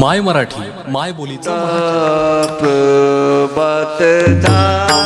माय मराठी माय बोलीचा प्रभात झाली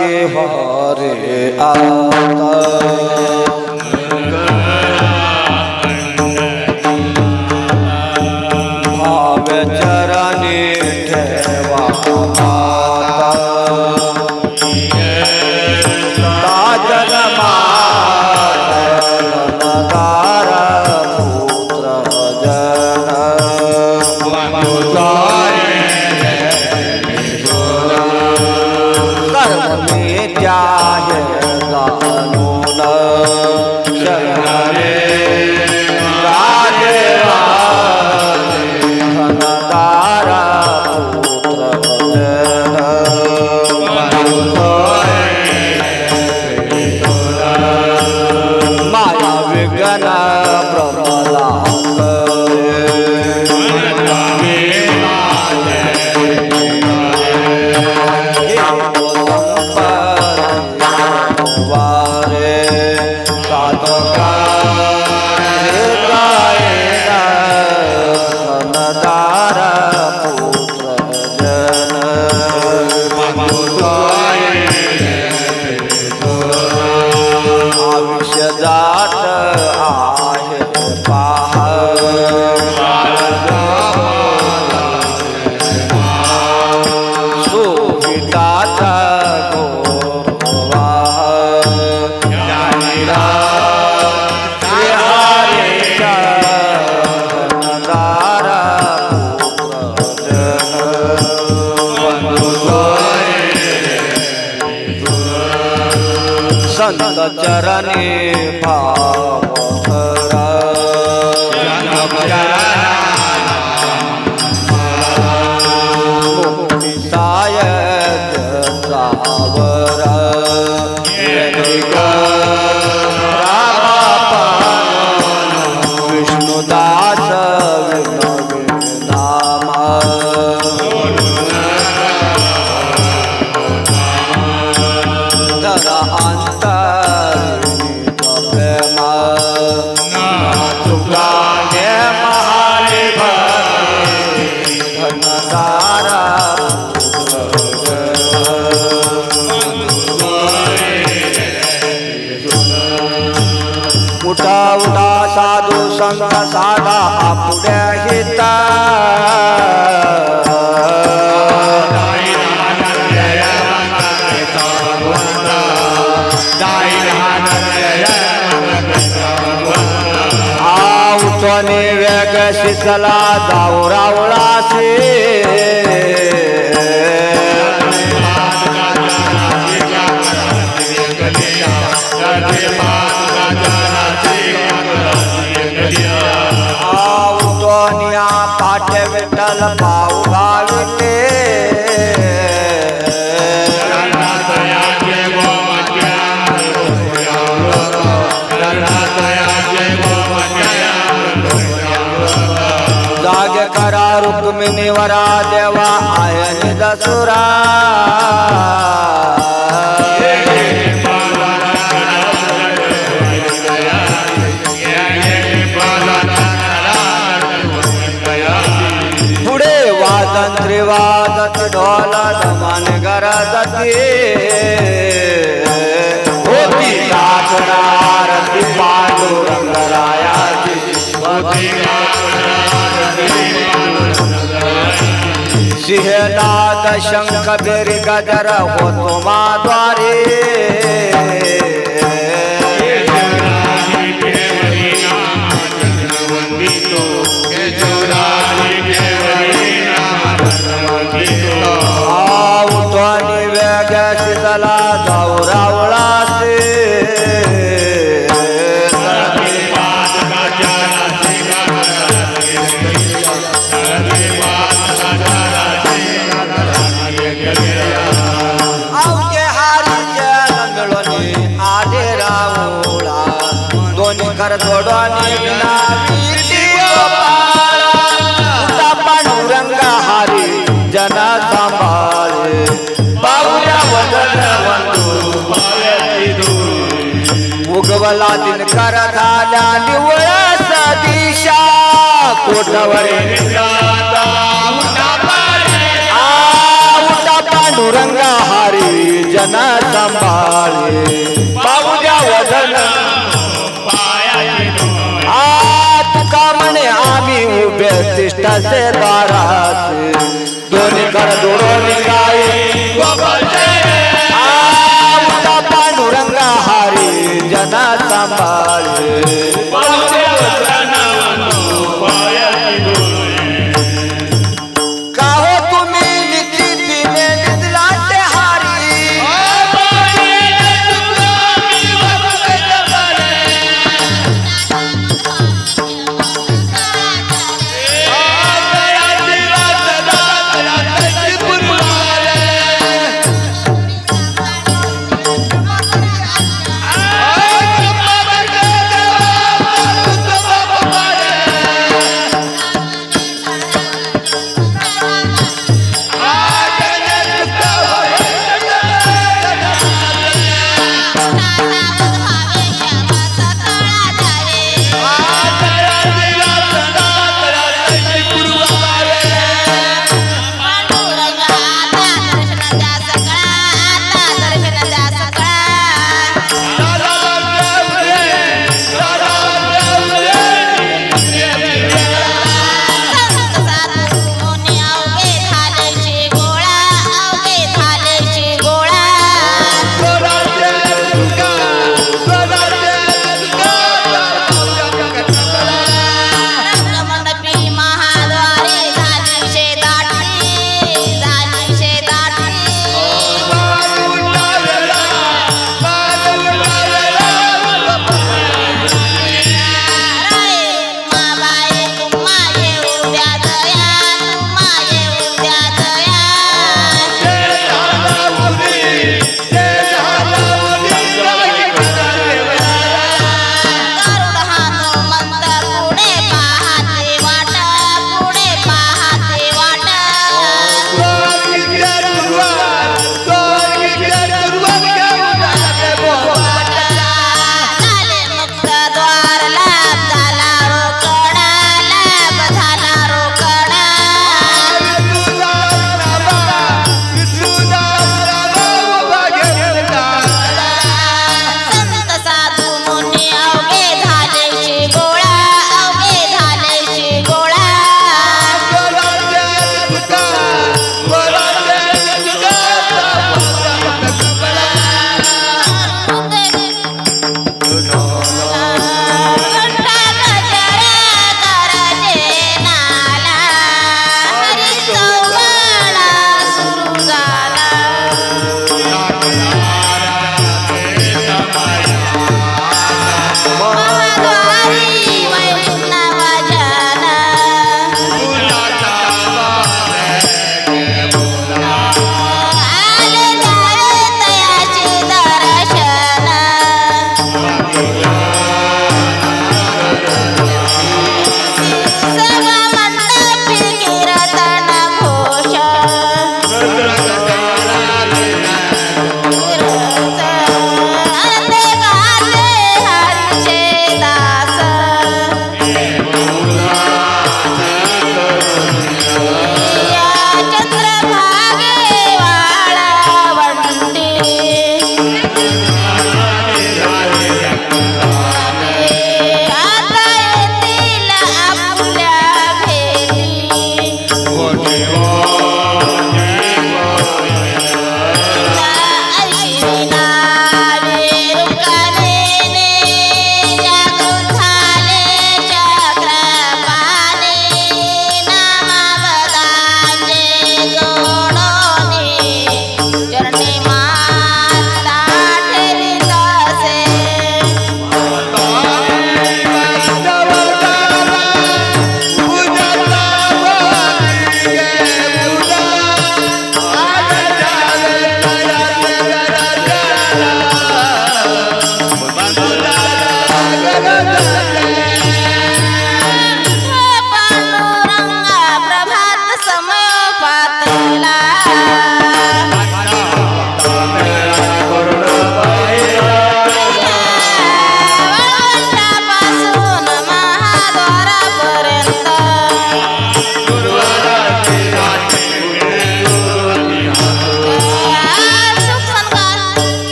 के हारे आला संत चरणे भाव चला शिसला जाऊ रावळासे सिंहनाद शंख बेरी गजर हो माद्वारे आवठणी झाल्या दिशा सदिशा आवटा पांडुरंगा हरी जना सांभाळे. बाबूजा वदन. आ तुका म्हणे आम्ही उभे तिष्ठाचे दाराचे. दोन्ही कर दोन काय जन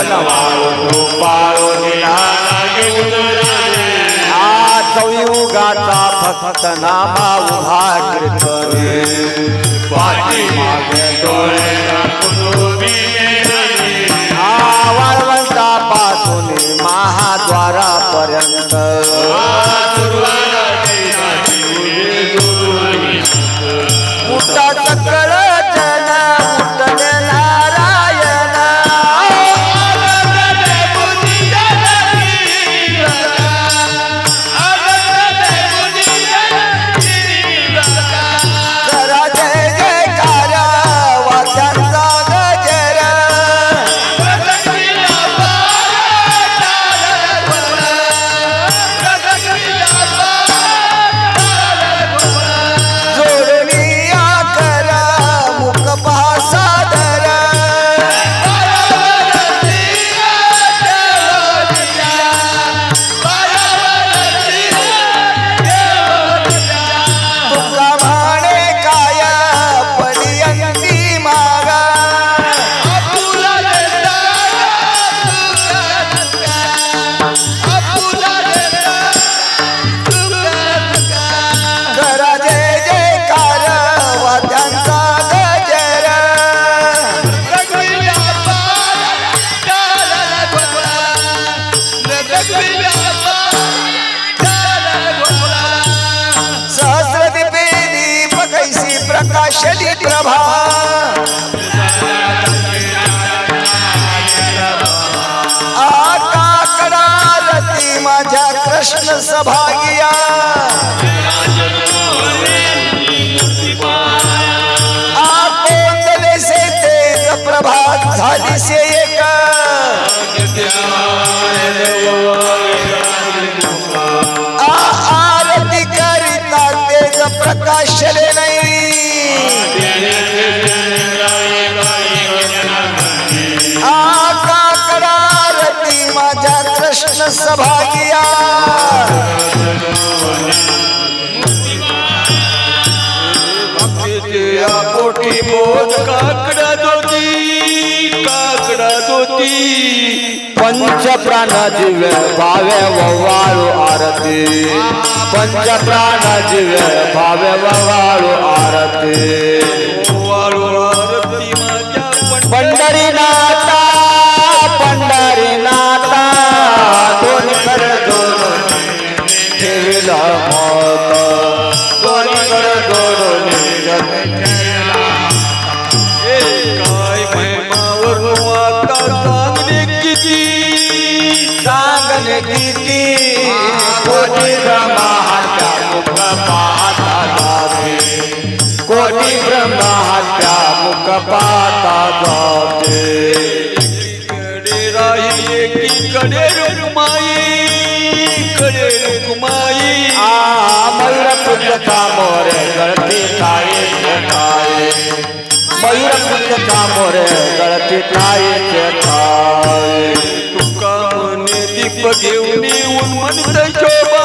कनवाळू फक्त नामा उभा कीर्तने पाठी मागे डोळे वाळवंटापासून महाद्वारापर्यंत प्रभात झाली से एक आ आरती करिता तेज प्रकाशले नाही आकाकडा रती माझ्या कृष्ण सभागिया पोटी बोध काकडा दोती काकडा दोती पंच प्राण दिव्य भावे ववाळू आरती. पंच प्राण दिव्य भावे ववाळू आरती. पाहता जाते। कडे राही एकीकडे रुक्माई कडे रुक्माई आ मयूर पुंजचा मोरे गळती ताई काय मयूर पुंजचा मोरे गळती ताई काय तुका म्हणे दीप घेऊन शोभा शोभा।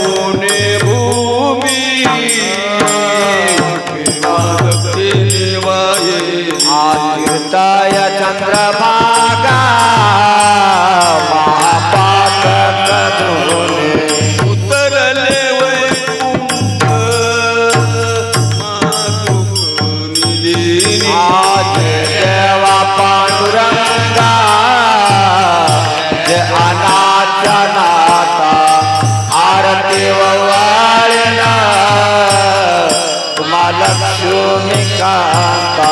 अनाच्या नाता आरती वाळला तुम्हा लक्ष्मी कांता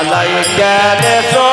আলাইকা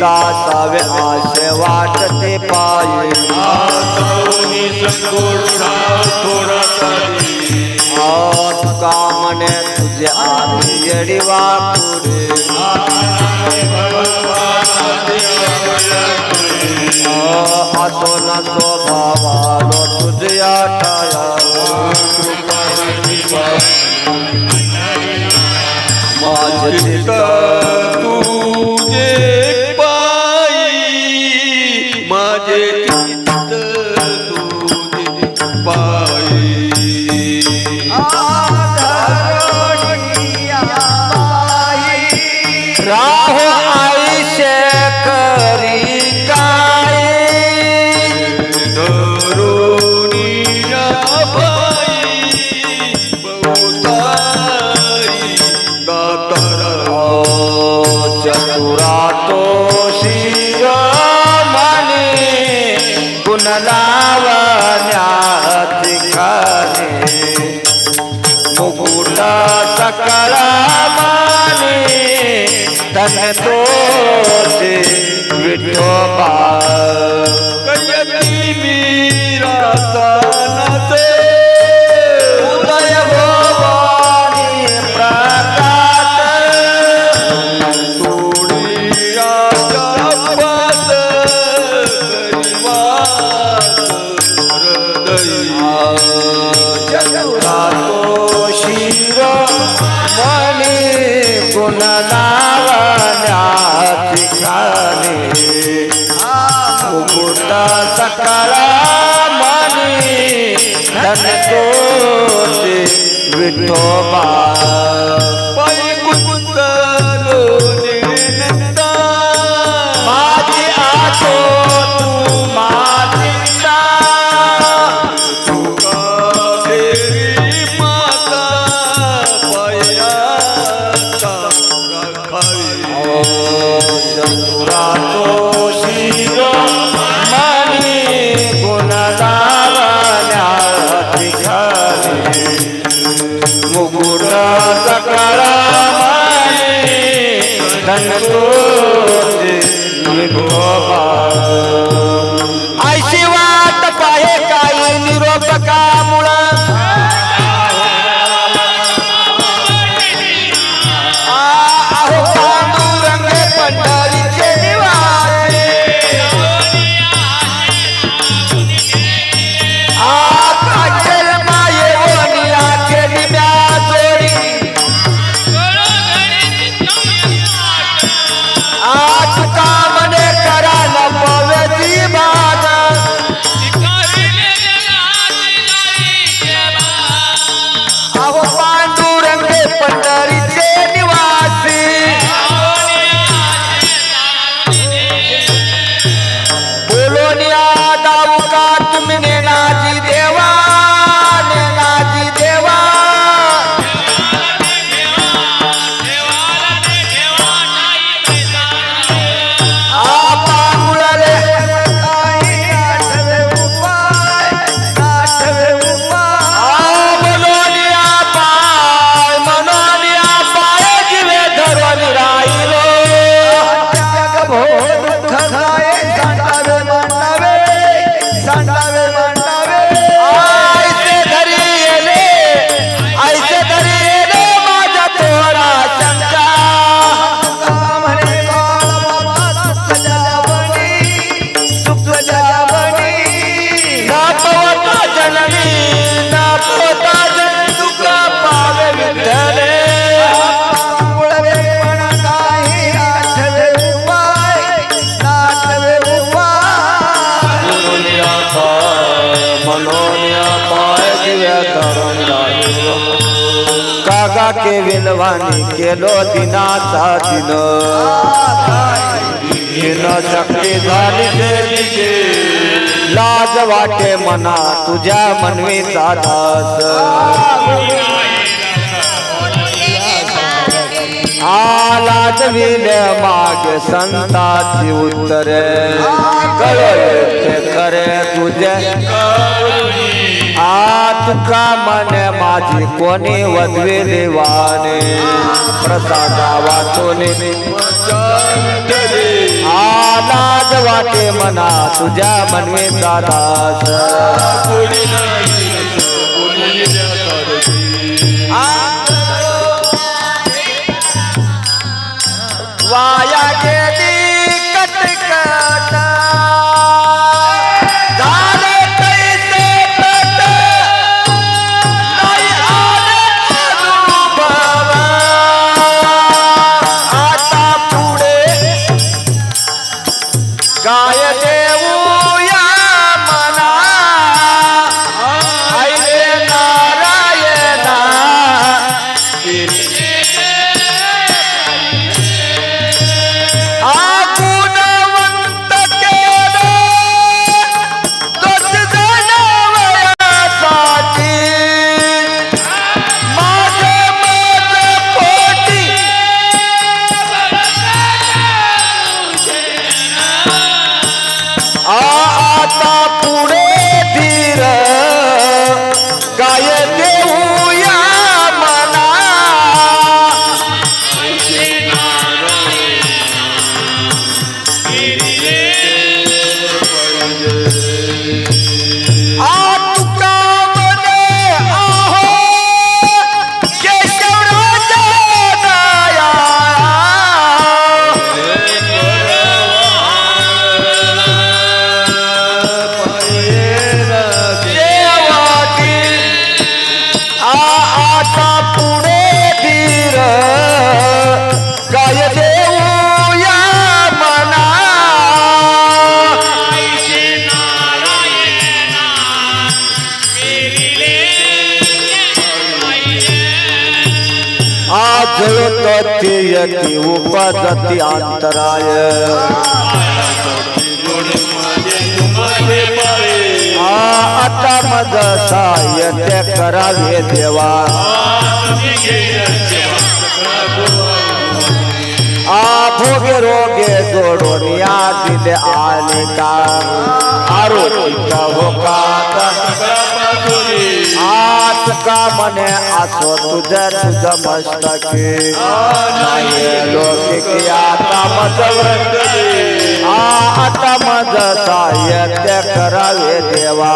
दासावे आशे वाटते पायी. तुका म्हणे तुझे आम्ही येडी वापुरे गुण नावाण्याची खाली मुकुट दिलवाणी केलो दिनाचा दिन. दिन शक्ती झाली लाज वाटे मना तुझ्या मनवी दास आलाच विल मागे संताची उत्तरे. कळे खरे तुझे. का मन माझी कोणी वधवे देवाने? प्रसादा वाचोने आलाज वाटे मना तुझ्या मनवे दादास. हो का आत? का मने असो तुझ तुझ मस्तके लोक आता मज आ आता मज साह्य करावे देवा.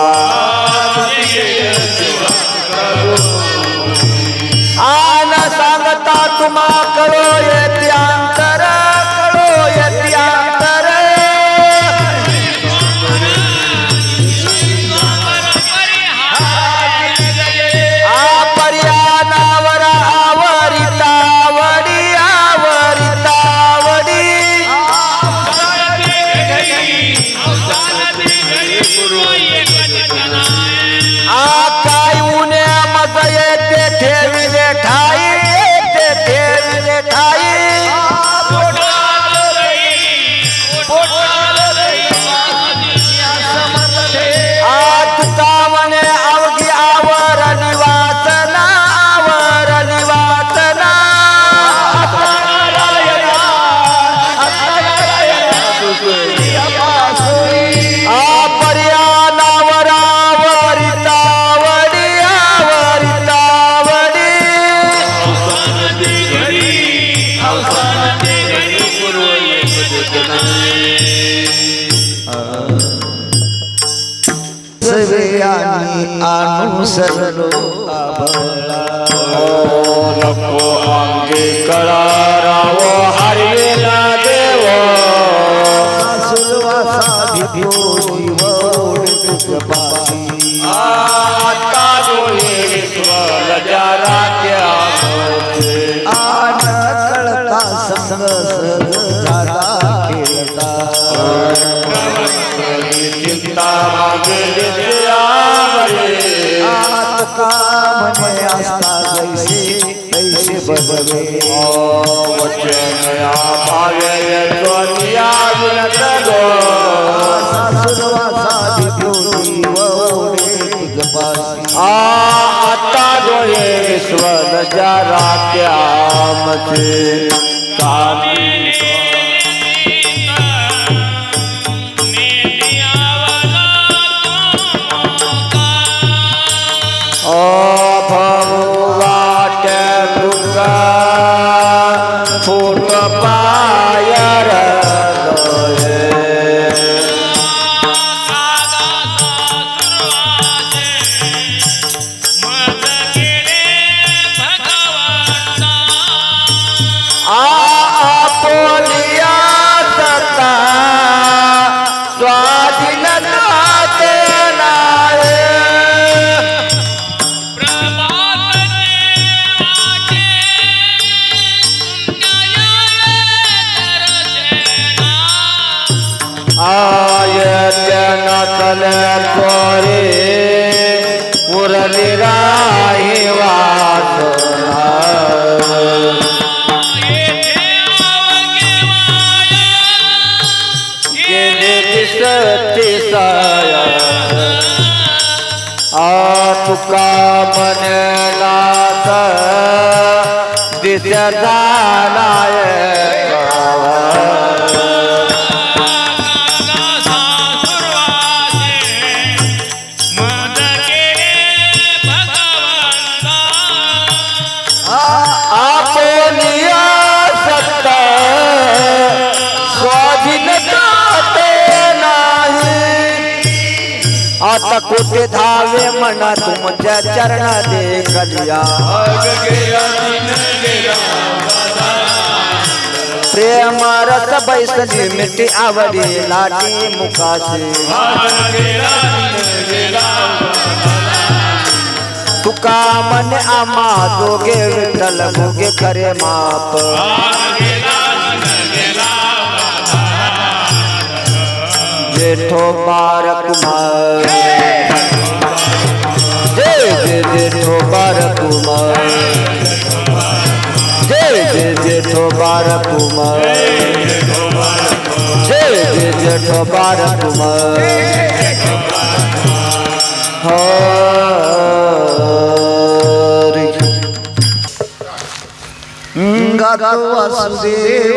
करा तैसे बदले वचन भावे सोनिया गुणत गो आता डोळे विश्वन जरा कामी ओ धावे म्हणा तुमच्या चरण दे कलिया प्रेम रस बैसली मिठी आवडी लाटी मुखाशी तुका मन आमा जोगे विठ्ठल भोगे खरे माप। जेठो बार कुमार जय जय जेठो कुमार जय जय जेठो कुमार जय जय कुमार हरी वासुदेव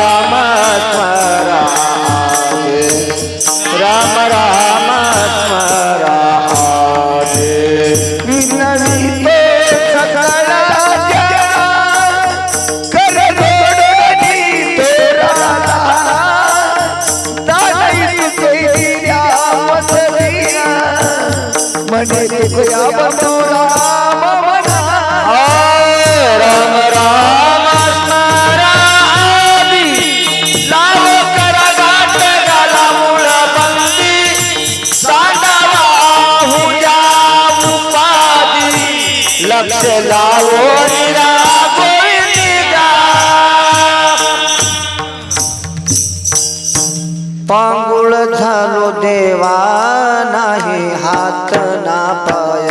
लक्ष लावो गोविंदा पांगुळ झालो देवा नाही हात ना पाय.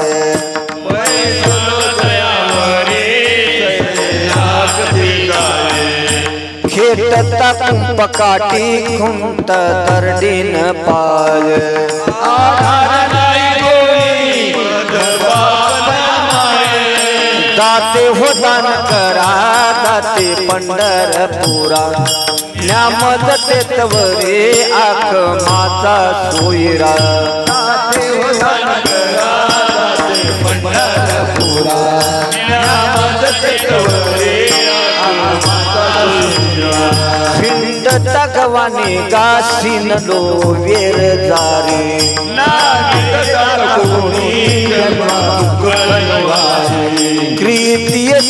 खेटता कुंपकाठी खुंट तरडीन पाय. दाते हो दान करा दाते पंढरपुरा न्यामद तेतवरे आख माता सोयरा. दाते हो दान करा दाते पंढरपुरा न्यामद तेतवरे आख माता सोयरा. खिंड तगवाने गासीन लो वेर जारी. क्रितीय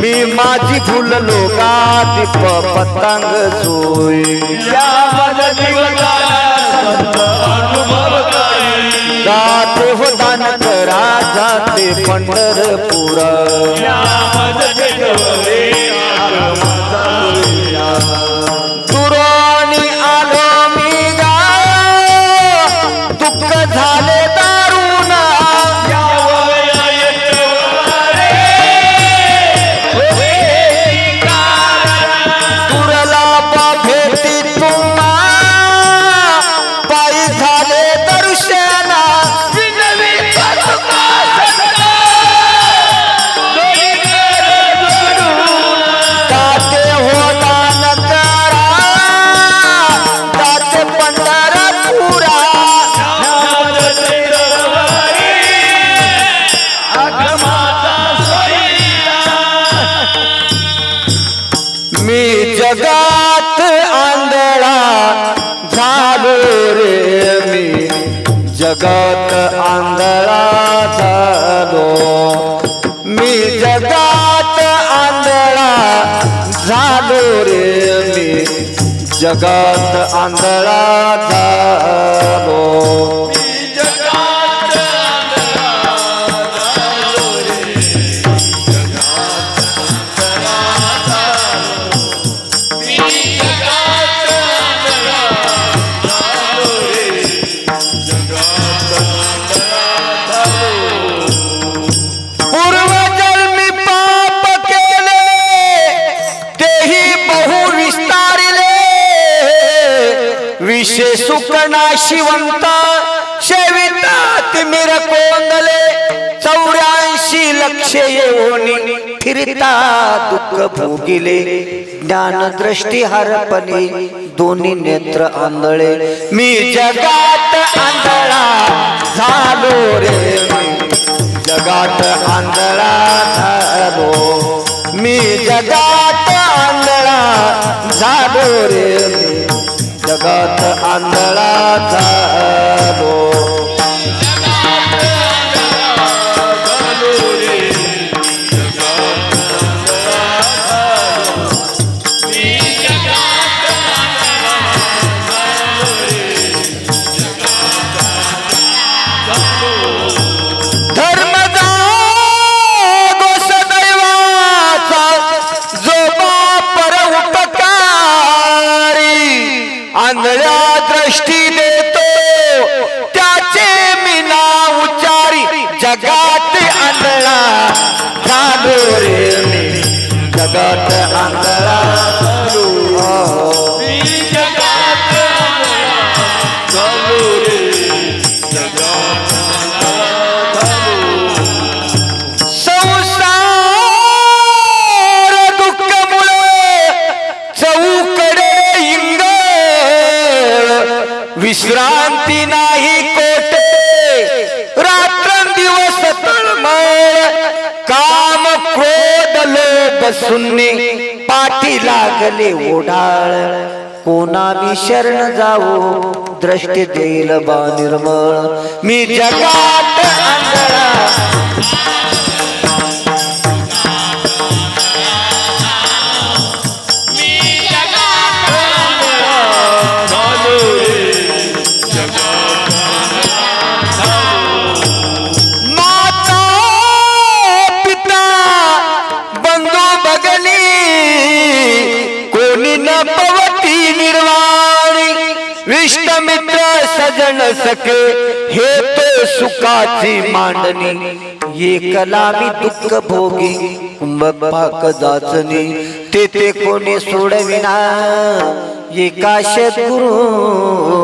मी माझी गा दीप पतंग सोय जाते हो दान करा जाते पंढरपुरा जगात आंधळा शिवंत शेविता तिमिर कोंदले चौऱ्याऐंशी लक्ष येऊनी फिरता दुःख भोगिले. ज्ञान दृष्टी हरपणे दोन्ही नेत्र आंधळे. मी जगात आंधळा झालो रे. जगात आंधळा झालो. मी जगात आंधळा झालो रे. जगात आंधळा झालो जगात लोभ पाठी लागले ओढाळ कोणावी शरण जाऊ दृष्टी देईल बा निर्मळ. मी जगात आंधळा सके हे तो सुखाची मांडणी. ये कलामी दुःख भोगी कुंभपाक जाचणी. तेथे कोणी सोडविना एकाश गुरु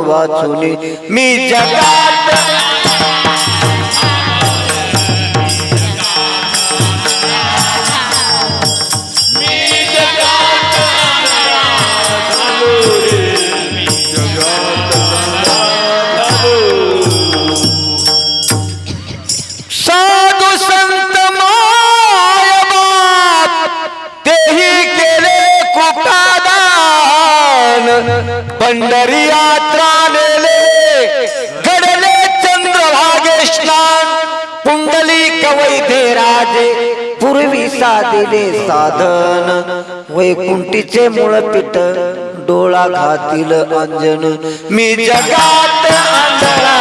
वाचून. मी जगात पंढरी यात्रा नेले घडले चंद्रभागे स्नान पुंडली कवैते राजे पूर्वी साधिले साधन वैकुंठीचे मूळ पीठ डोळा घातील अंजन. मी जगात आंधळा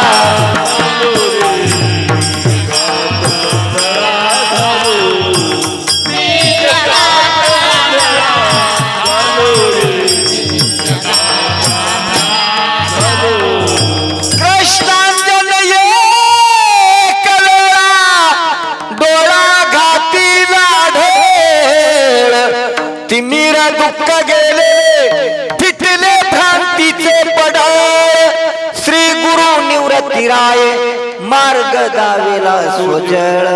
लाविला स्वचळ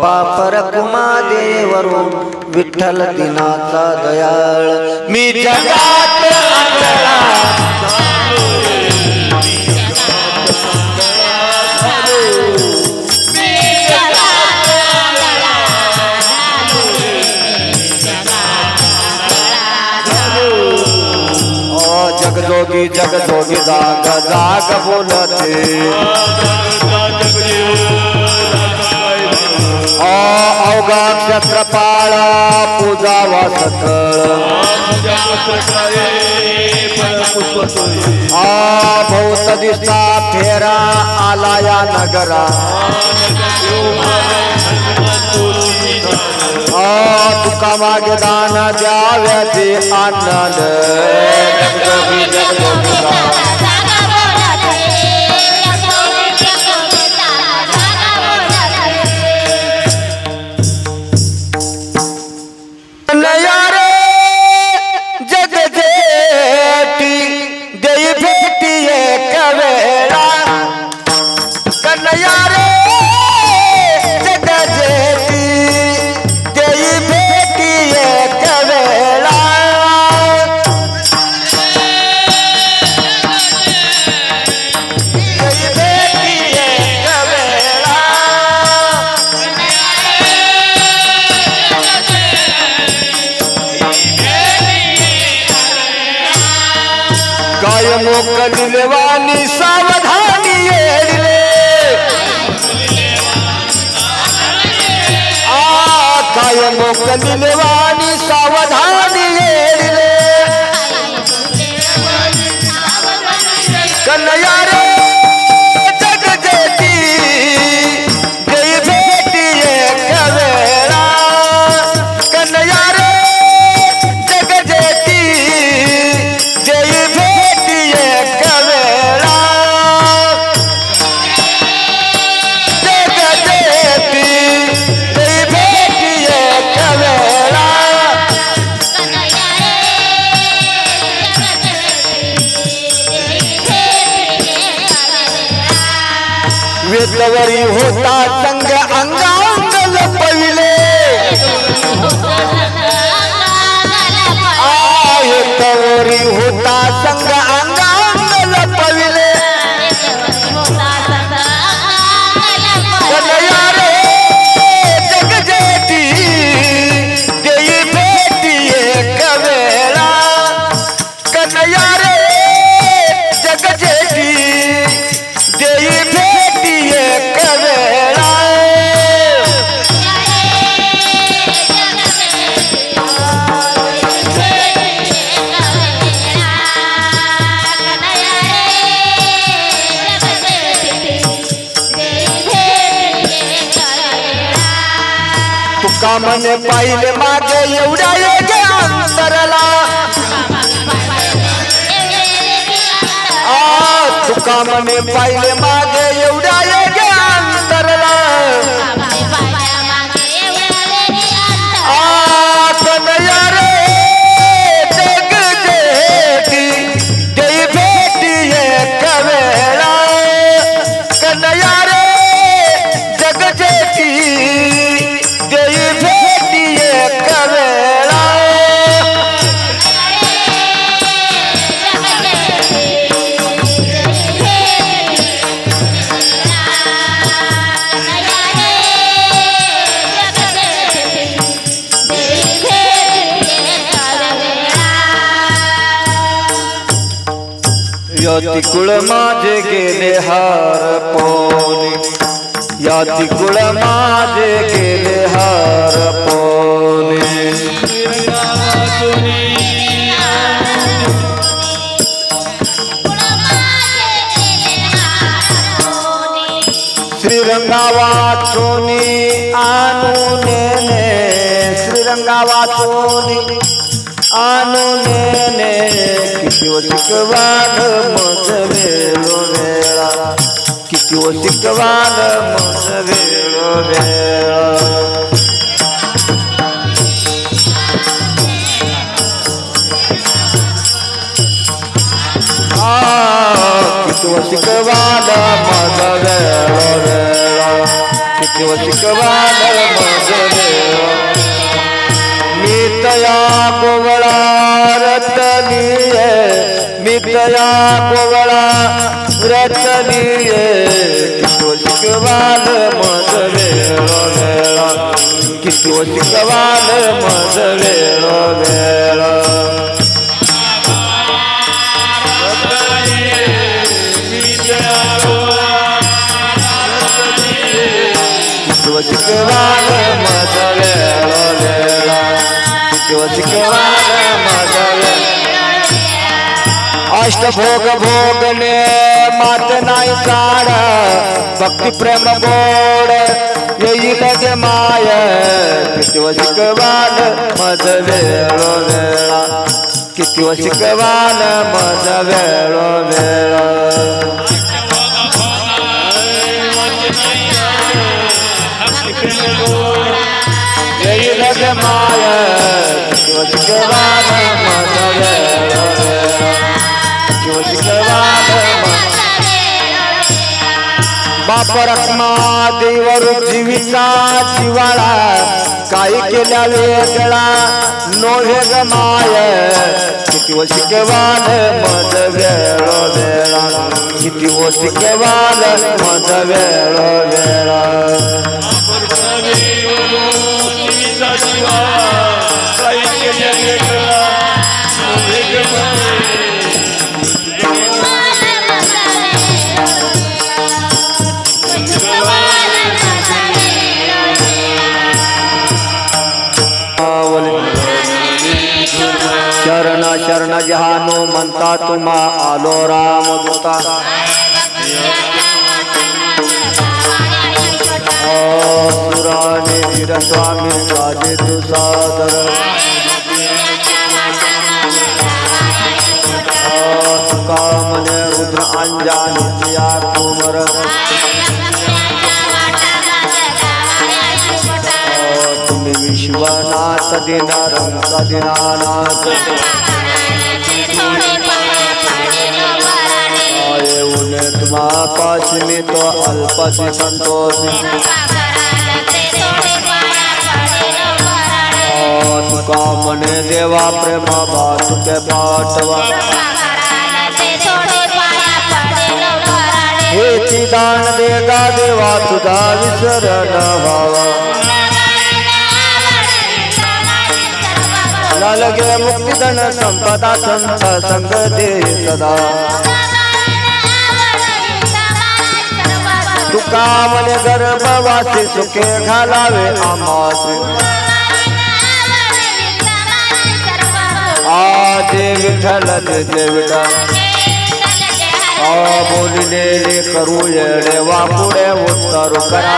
बापर कुमा देवरून विठ्ठल दिनाचा दयाळ. मी जगात जगजोगी जगजोगी जाग जाग बोलते. अवघा छत्रपाळा पूजा वासत हा भौत दिसता फेरा आला या नगरा तुका मागे दान द्याव्याचे आनंद पाहिले मागे एवढ्या अंतरला. तुका म्हणे पाहिले मागे तिकुळ माझे गेले हार पोनी या तिकुळ माझे गेले हार पोनी श्रीरंगावा चोनी आणू नेने श्रीरंगावा चोनी आणू किती व वेळो वेळा किती व शिकवाल मज वेळो वेळा किती व मज वेळो वेळा किती व मज वेळो मी तया कोवळा रतनीये मी तया कोवळा चलिए किती शिकवाल मज वेळो वेळा किती शिकवाल मज शिकवाल शिकवाल अष्टभोग भोगने मात नाही चाड भक्ती प्रेम गोड येईल गे माय। किती व शिकवाल मज वेळो वेळा। किती व शिकवाल मज वेळो वेळा। येईल गे बाप रत्मा देवर जीविका जिवाळा. काही केल्या वेगळा नोहे गमाय किती व शिकवाल मज वेळ वेळा. किती व शिकवाल मज वेळ वेळा. शरण म्हणता तुम्हा आलो राम दूता. सुराने वीर स्वामी राजे तुसादर कामने रुद्र अंजान जिया कुमर. तुम्ही विश्वनाथ दिनारंग दिनानाथ आये उने तुम्हा पास में तो अल्पति संतोष तुका मने देवा प्रेम बात के पाठवा हे चिदान देगा देवा तुझा विसर न व्हावा लगे मुक्तिधन संपदा संत संग दे सदा। तुका मने गर्भवासी सुखे घालावे आमास आजे विठ्ठल जय आ बोलिले करू येडे वापुडे उत्तर करा.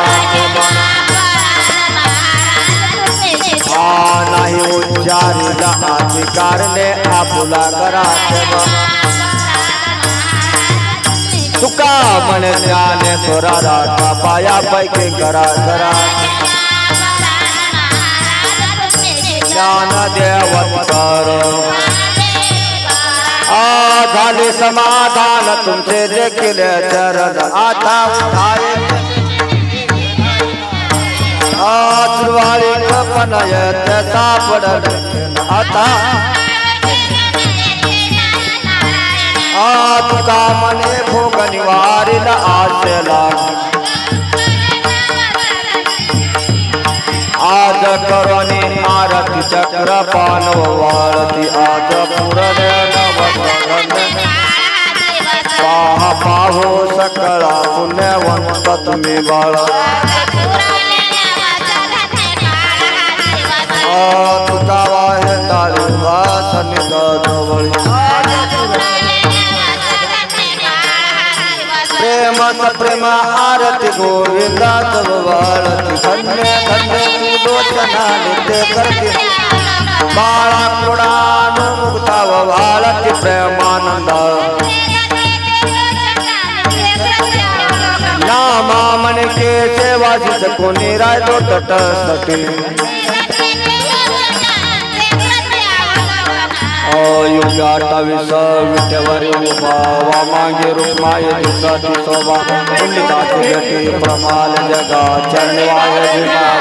आ नाही उच्चारीला अधिकारने आपुला करा. तुका म्हणे ज्ञाने थोरा राटा पाया पैकी करा करा. ज्ञान देवतर आ झाले समाधान तुमचे देखील चरण आता उठाय उठाये आचरवाळी कपनय त्याचा पडल आता तुका मने भोग निवारिल आशला आज करोनी आरती चक्र पानव वाळती आज पुरण नव महापाहो सकळा पुण्यवंत तुम्ही बाळ। प्रेम आरती गोविंदा तव वाळती धन्य धन्य लोचना नित्य करती। बाळा कृणानुमुक्ता व वाळती प्रेमानंद। नामा मन के सेवा सेवासी कोणी रायतो तटस्थटी अठ्ठावीस विठ्ठवरी उभा मागे रुक्माय दिसती शोभा. पुंडिताची भेटी प्रमाल जगा. चरणवाय जिना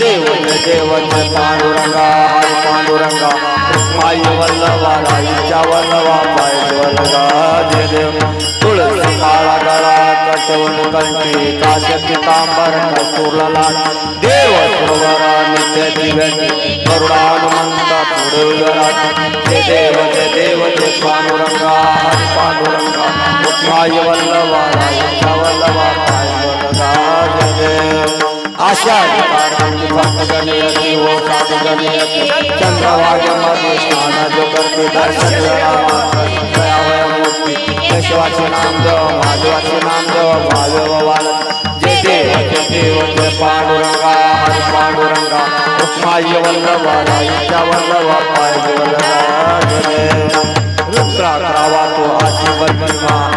देव हे पांडुरंगा. हरी पांडुरंगा. रुक्माई वल्लभा राईच्या वल्लभा पाय वल्लगा जय देव. तुळस काळा गळा कटवून कंठी काश्य पितांबर कस्तूर देव सुरवरा नित्य दिव्य करुणानुमंत पुढे उदरात जय देव जय देव जय पांडुरंगा हरी पांडुरंगा रुक्माई वल्लभा राईच्या वल्लभा पाय वल्लगा जय देव आशा भक्त गणयती हो साधु गणयती चंद्रभाग्यमध्ये स्नान जो करते दर्शन दयावय मूर्ती केशवाचे नाम देव महादेवाचे नाम देव भाव्य वाल जय देव पांडुरंगा पांडुरंगा रुक्माय वल्लभा राईच्या वल्लभा पाय तो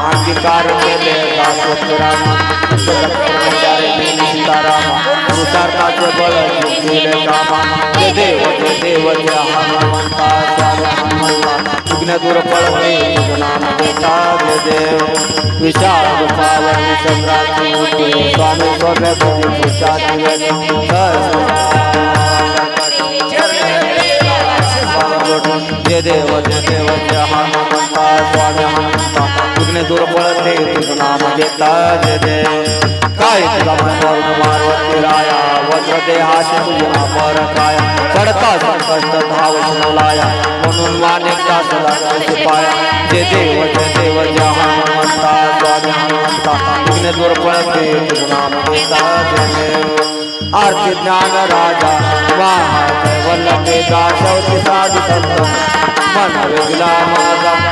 अंगीकार केले सीतारामा पुरुषार्थाचे बळ दिले कामा देव जय हनुमंता हनुमंता दूर पळते नाम देता देव विशाल मूर्ती स्वामी सोम्य तुझी पूजा दिवे देव जय हनुमंता स्वामी हनुमंता विघ्न दूर पळते तुझं नाम घेता जय देव काय तुझा मनोर मारवती राया वज्र देहाशी तुझी अमर काय. पडता संकष्ट धाव लाया म्हणून मान्यता सदा तुझी पाया. जे देव जे देव जय हनुमंता स्वामी हनुमंता. विघ्न दूर पळते तुझं नाम घेता जय देव आरती ज्ञान राजा महाजय वल्लभे दासवती साधु संत. मन वेगला माझा.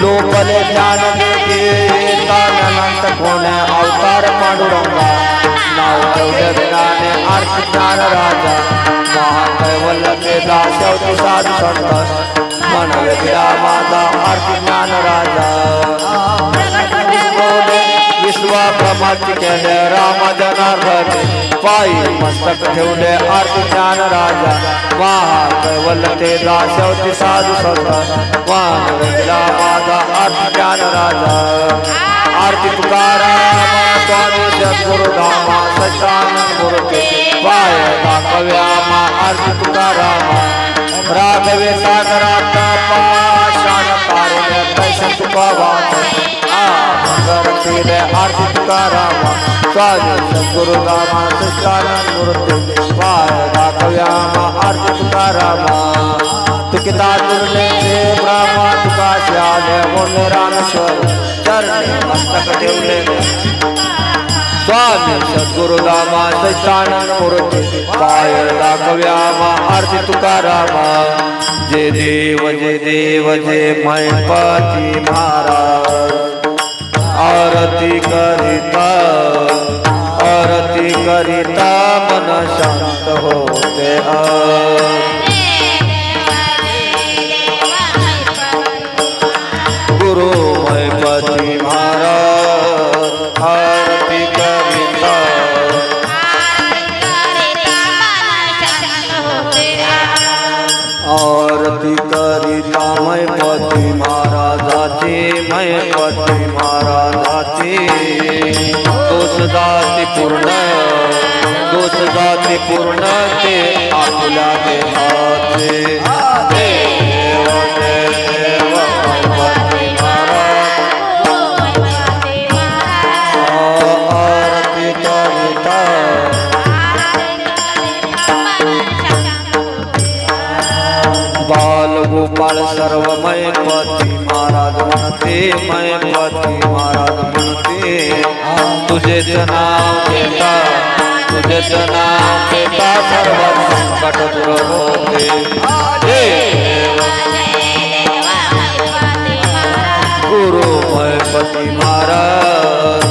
लोकले ज्ञान देते अनंत कोण अवतार पांडुरंगा. नाव ठेवले ज्ञाने आरती ज्ञान राजा. महाकैवल केला शेवटी साधू संत. मन वेगला माझा अर्थ ज्ञान राजा. विश्वा केले राम जनार्दन पायी मस्तक ठेवले आरती ज्ञान राजा। महाकैवल ते दाशवती साधू संत। मान वेगळा माझा आरती ज्ञान राजा। आरती तुकाराम स्वामी सद्गुरु धामा सच्चानंद मूर्ती पाय दाखव्यामा आरती तुकारामा। राघवे सागरात पाषाण कारुण्य कैस तुका आ आरती तुकारामा, स्वामी सद्गुरु रामा सच्चानंद मूर्ती पाय दाखव्यामा आरती तुकारामा। तुकिता तुरले ते ब्रह्मा तुका श्याले मोने रामेश्वर, चरणी मस्तक ठेवले स्वामी सद्गुरु दामा सच्चानंद मूर्ती पाय दाखव्यामा आरती तुकारामा। जय देव जय देव जय मैपती महाराज। आरती करिता आरती करिता मन शांत होते आ महाराजाची दोष जाती पूर्ण दोष जाती पूर्ण ते आपल्या देहाचे देव देव मैपती महाराज आरती करिता बाल गोपाळ सर्वमय पती महाराज म्हणते मै पती महाराज म्हणते तुझेच नाव घेता तुझेच नाव घेता सर्व संकट दूर होते। हे देव गुरु मै पती महाराज।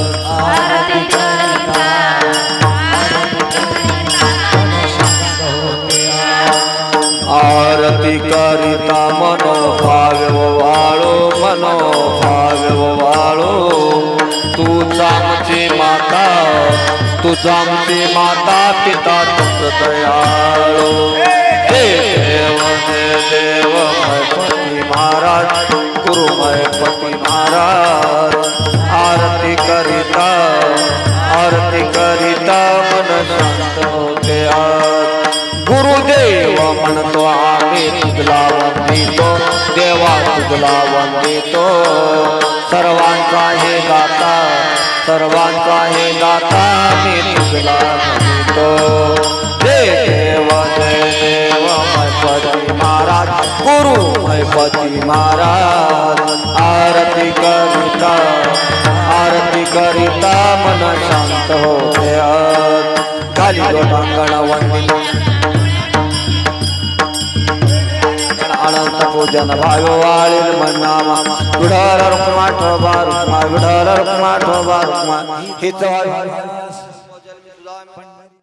आरती करिता मनो सर्व वाळो. तूच आमची माता तूच आमची माता पिता तुझ दयाळो. देव देव पती महाराज गुरुमय पती महाराज. आरती करिता आरती करिता मन शांत होते गुरुदेव म्हणतो आम्ही तुझला वंदितो. देवा तुझला वंदितो सर्वांचा हे दाता सर्वांचा हे दाता मी तुझला वंदितो जय देव जय देव मैपती महाराज गुरु मैपती महाराज आरती करिता आरती करिता मन शांत होते आज. खाली गोटांगण वंदितो. पूजन भाव वाळील मनामा. विढाल रुक्मा ठोबा रुक्मा विढाल रुक्मा ठोबा रुक्मा हिच